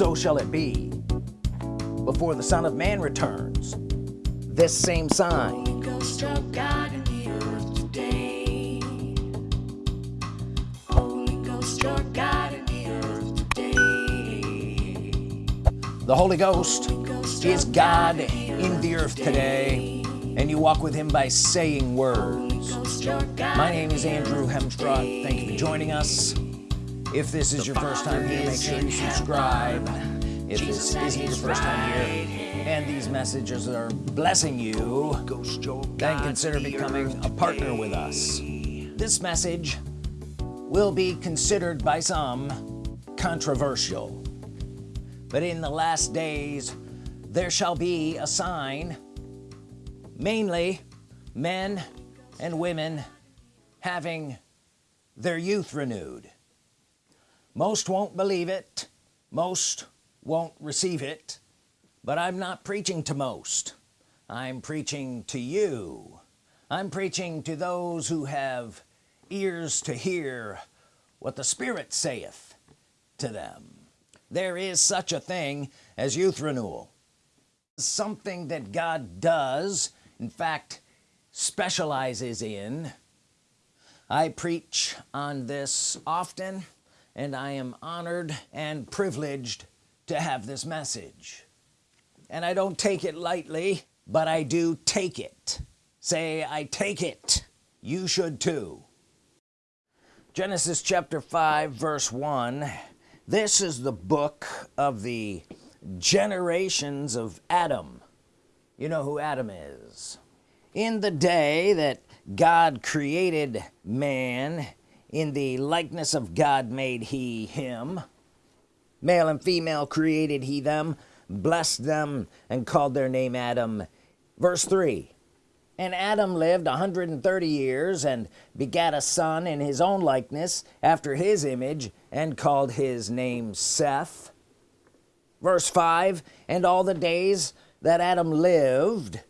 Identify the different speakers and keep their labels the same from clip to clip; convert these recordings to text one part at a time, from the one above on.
Speaker 1: so shall it be before the Son of Man returns this same sign. The Holy Ghost is God in the earth today and you walk with him by saying words. My name is Andrew Hemstrought thank you for joining us if this is your first time here make sure you subscribe. If this isn't your first time here and these messages are blessing you then consider becoming a partner with us. This message will be considered by some controversial but in the last days there shall be a sign. Mainly men and women having their youth renewed most won't believe it. Most won't receive it. But I'm not preaching to most. I'm preaching to you. I'm preaching to those who have ears to hear what the Spirit saith to them. There is such a thing as youth renewal. Something that God does in fact specializes in. I preach on this often and I am honored and privileged to have this message. And I don't take it lightly but I do take it. Say I take it. You should too. Genesis chapter 5 verse 1 this is the book of the generations of Adam. You know who Adam is. In the day that God created man in the likeness of God made he him. Male and female created he them blessed them and called their name Adam. Verse 3 and Adam lived 130 years and begat a son in his own likeness after his image and called his name Seth. Verse 5 and all the days that Adam lived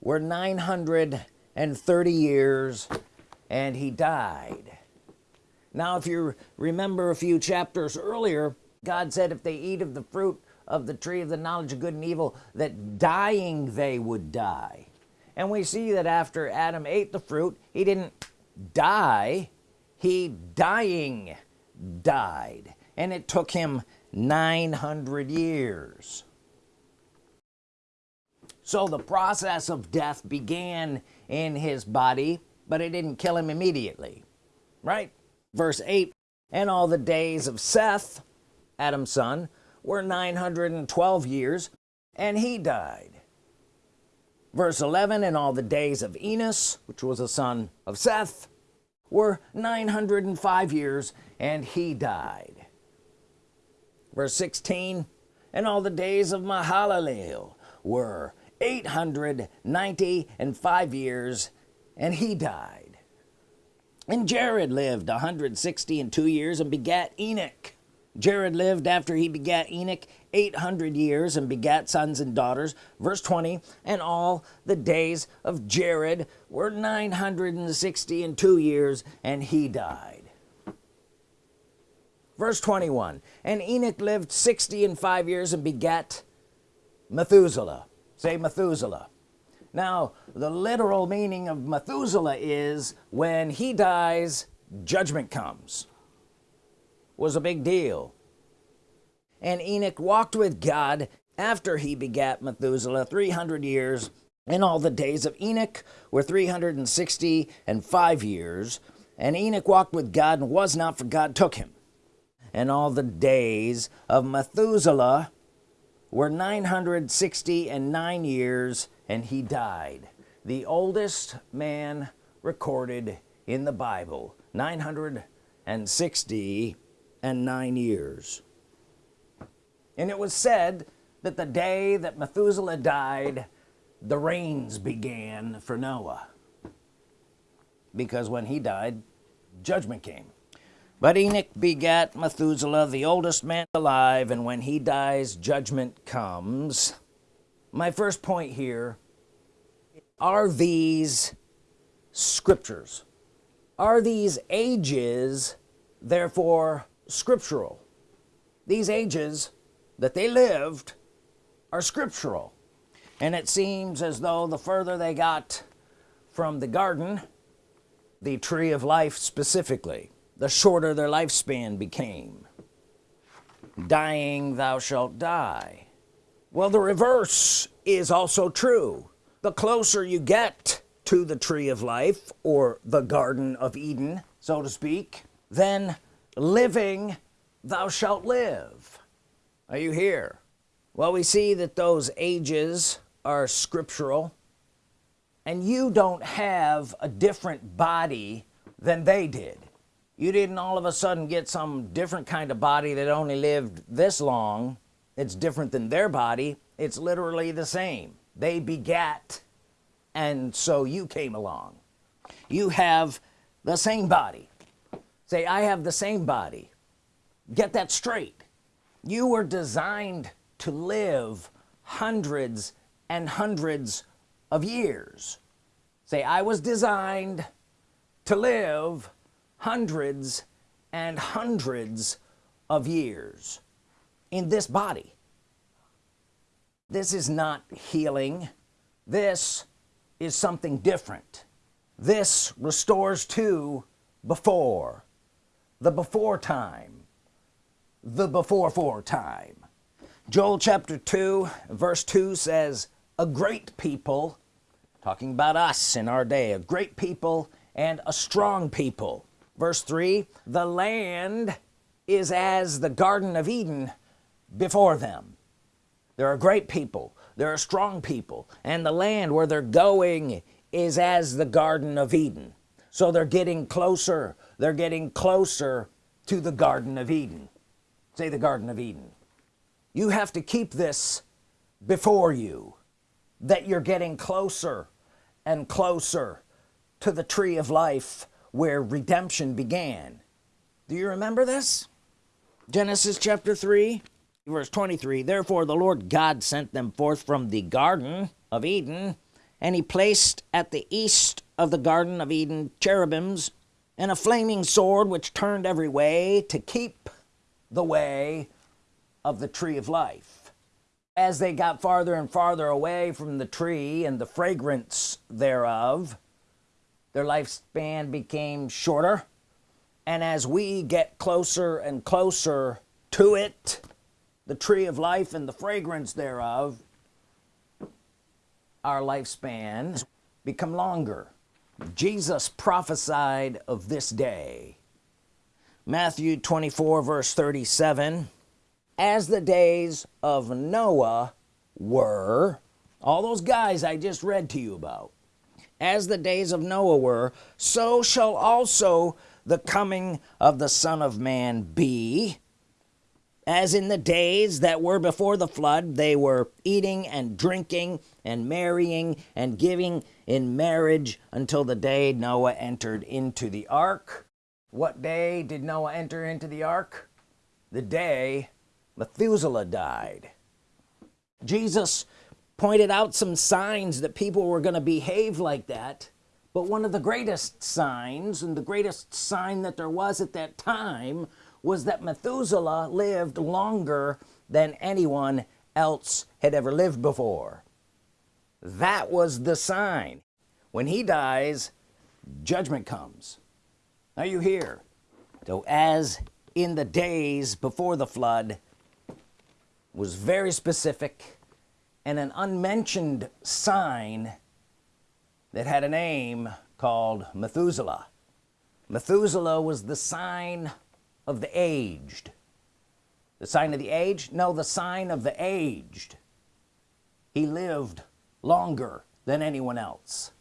Speaker 1: were 930 years and he died now if you remember a few chapters earlier God said if they eat of the fruit of the tree of the knowledge of good and evil that dying they would die. And we see that after Adam ate the fruit he didn't die he dying died. And it took him 900 years. So the process of death began in his body but it didn't kill him immediately right verse 8 and all the days of Seth Adam's son were 912 years and he died. Verse 11 and all the days of Enos which was a son of Seth were 905 years and he died. Verse 16 and all the days of Mahalalel were 890 and five years and he died and Jared lived 160 and two years and begat Enoch. Jared lived after he begat Enoch 800 years and begat sons and daughters. Verse 20 and all the days of Jared were 960 and two years and he died. Verse 21 and Enoch lived 60 and five years and begat Methuselah. Say Methuselah now the literal meaning of Methuselah is when he dies judgment comes. Was a big deal. And Enoch walked with God after he begat Methuselah 300 years and all the days of Enoch were 360 and five years. And Enoch walked with God and was not for God took him. And all the days of Methuselah were 960 and nine years and he died. The oldest man recorded in the Bible 960 and nine years. And it was said that the day that Methuselah died the rains began for Noah. Because when he died judgment came. But Enoch begat Methuselah the oldest man alive and when he dies judgment comes my first point here are these scriptures. Are these ages therefore scriptural? These ages that they lived are scriptural. And it seems as though the further they got from the garden the tree of life specifically the shorter their lifespan became. Dying thou shalt die well the reverse is also true. The closer you get to the tree of life or the Garden of Eden so to speak then living thou shalt live. Are you here? Well we see that those ages are scriptural and you don't have a different body than they did. You didn't all of a sudden get some different kind of body that only lived this long it's different than their body. It's literally the same. They begat and so you came along. You have the same body. Say I have the same body. Get that straight. You were designed to live hundreds and hundreds of years. Say I was designed to live hundreds and hundreds of years in this body. This is not healing. This is something different. This restores to before. The before time. The before for time. Joel chapter 2 verse 2 says a great people talking about us in our day a great people and a strong people. Verse 3 the land is as the Garden of Eden before them. There are great people. There are strong people. And the land where they're going is as the Garden of Eden. So they're getting closer. They're getting closer to the Garden of Eden. Say the Garden of Eden. You have to keep this before you that you're getting closer and closer to the tree of life where redemption began. Do you remember this? Genesis chapter 3 verse 23 therefore the Lord God sent them forth from the Garden of Eden and he placed at the east of the Garden of Eden cherubims and a flaming sword which turned every way to keep the way of the tree of life. As they got farther and farther away from the tree and the fragrance thereof their lifespan became shorter and as we get closer and closer to it the tree of life and the fragrance thereof our lifespans become longer. Jesus prophesied of this day. Matthew 24 verse 37 as the days of Noah were all those guys I just read to you about as the days of Noah were so shall also the coming of the Son of Man be as in the days that were before the flood they were eating and drinking and marrying and giving in marriage until the day Noah entered into the ark. What day did Noah enter into the ark? The day Methuselah died. Jesus pointed out some signs that people were going to behave like that but one of the greatest signs and the greatest sign that there was at that time was that Methuselah lived longer than anyone else had ever lived before. That was the sign. When he dies judgment comes. Are you here so as in the days before the flood was very specific and an unmentioned sign that had a name called Methuselah. Methuselah was the sign of the aged. The sign of the age no the sign of the aged. He lived longer than anyone else.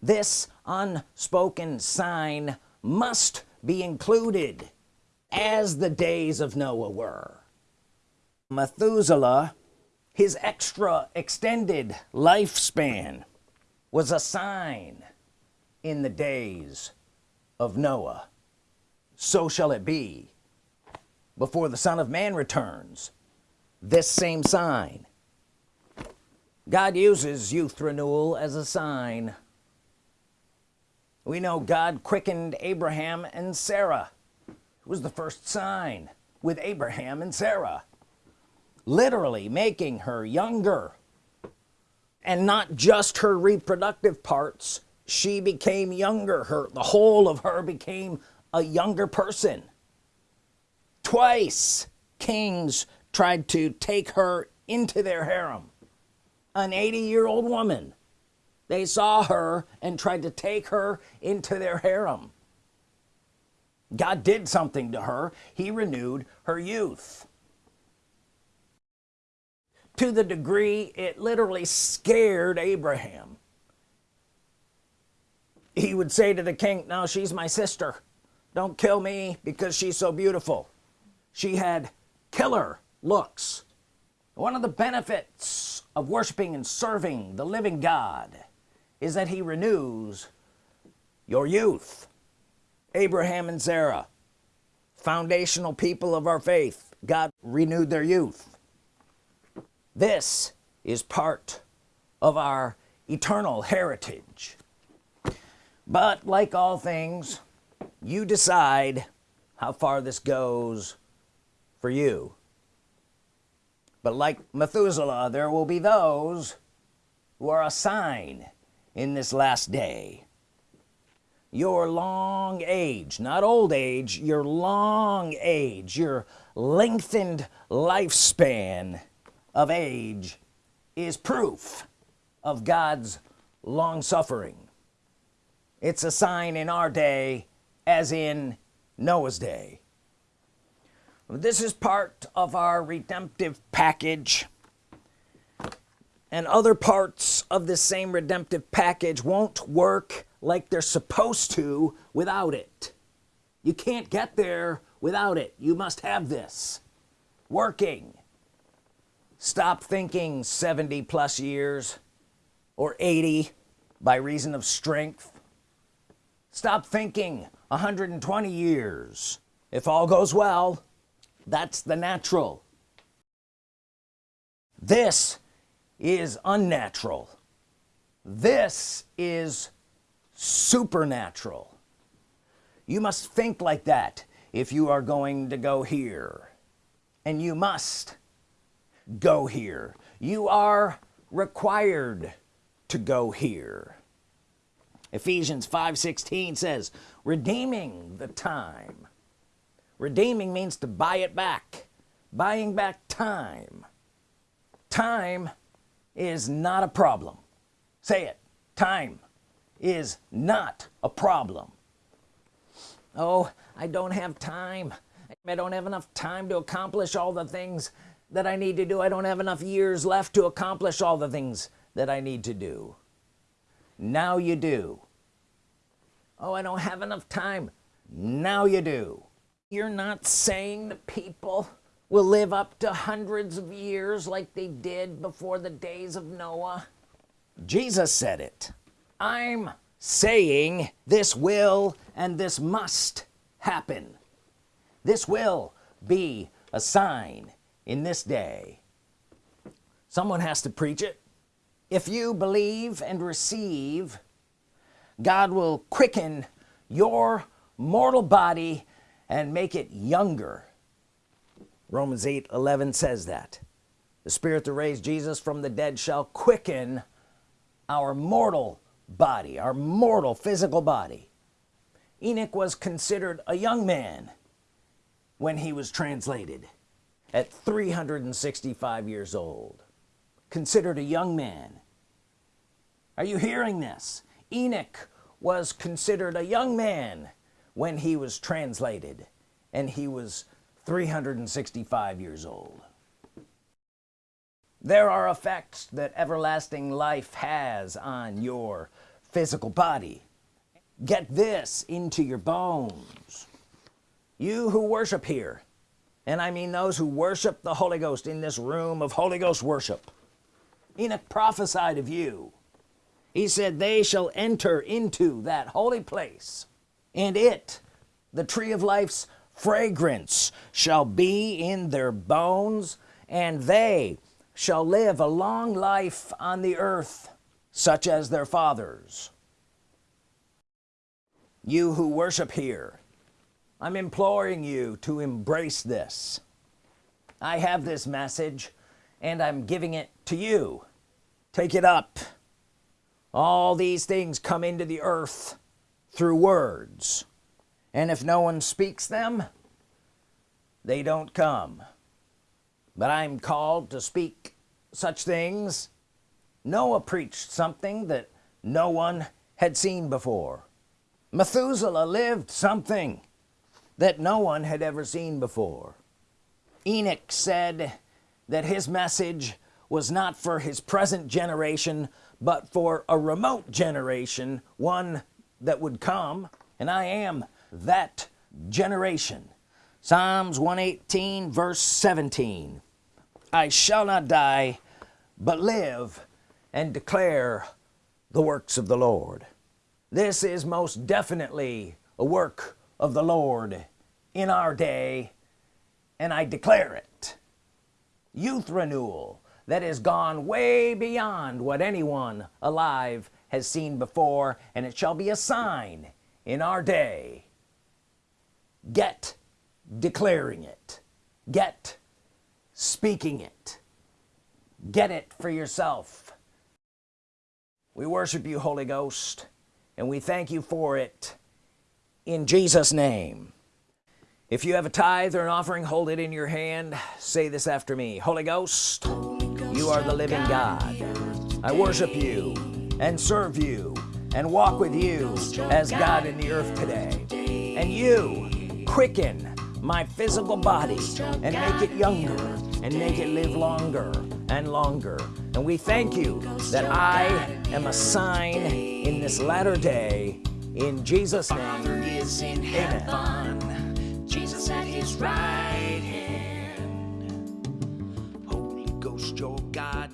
Speaker 1: This unspoken sign must be included as the days of Noah were. Methuselah his extra extended lifespan was a sign in the days of Noah so shall it be. Before the Son of Man returns this same sign. God uses youth renewal as a sign. We know God quickened Abraham and Sarah. It was the first sign with Abraham and Sarah literally making her younger. And not just her reproductive parts she became younger. Her the whole of her became a younger person. Twice kings tried to take her into their harem. An 80 year old woman. They saw her and tried to take her into their harem. God did something to her. He renewed her youth. To the degree it literally scared Abraham. He would say to the king now she's my sister don't kill me because she's so beautiful. She had killer looks. One of the benefits of worshiping and serving the living God is that he renews your youth. Abraham and Sarah foundational people of our faith God renewed their youth. This is part of our eternal heritage. But like all things you decide how far this goes for you. But like Methuselah there will be those who are a sign in this last day. Your long age not old age your long age your lengthened lifespan of age is proof of God's long-suffering it's a sign in our day as in Noah's day. This is part of our redemptive package. And other parts of the same redemptive package won't work like they're supposed to without it. You can't get there without it. You must have this. Working. Stop thinking 70 plus years or 80 by reason of strength. Stop thinking 120 years. If all goes well that's the natural. This is unnatural. This is supernatural. You must think like that if you are going to go here. And you must go here. You are required to go here Ephesians 5:16 says redeeming the time. Redeeming means to buy it back. Buying back time. Time is not a problem. Say it. Time is not a problem. Oh I don't have time. I don't have enough time to accomplish all the things that I need to do. I don't have enough years left to accomplish all the things that I need to do. Now you do oh I don't have enough time. Now you do. You're not saying that people will live up to hundreds of years like they did before the days of Noah. Jesus said it. I'm saying this will and this must happen. This will be a sign in this day. Someone has to preach it. If you believe and receive God will quicken your mortal body and make it younger. Romans 8 11 says that. The spirit that raised Jesus from the dead shall quicken our mortal body our mortal physical body. Enoch was considered a young man when he was translated at 365 years old. Considered a young man. Are you hearing this Enoch was considered a young man when he was translated and he was 365 years old. There are effects that everlasting life has on your physical body. Get this into your bones. You who worship here and I mean those who worship the Holy Ghost in this room of Holy Ghost worship Enoch prophesied of you he said they shall enter into that holy place and it the tree of life's fragrance shall be in their bones and they shall live a long life on the earth such as their fathers. You who worship here I'm imploring you to embrace this. I have this message and I'm giving it to you. Take it up all these things come into the earth through words. And if no one speaks them they don't come. But I'm called to speak such things. Noah preached something that no one had seen before. Methuselah lived something that no one had ever seen before. Enoch said that his message was not for his present generation but for a remote generation one that would come and I am that generation. Psalms 118 verse 17 I shall not die but live and declare the works of the Lord. This is most definitely a work of the Lord in our day and I declare it. Youth renewal that has gone way beyond what anyone alive has seen before and it shall be a sign in our day. Get declaring it. Get speaking it. Get it for yourself. We worship you Holy Ghost and we thank you for it in Jesus name. If you have a tithe or an offering hold it in your hand. Say this after me. Holy Ghost, you are the living God. I worship you and serve you and walk with you as God in the earth today. And you quicken my physical body and make it younger and make it live longer and longer. And we thank you that I am a sign in this latter day. In Jesus name
Speaker 2: is in heaven. Jesus at his right God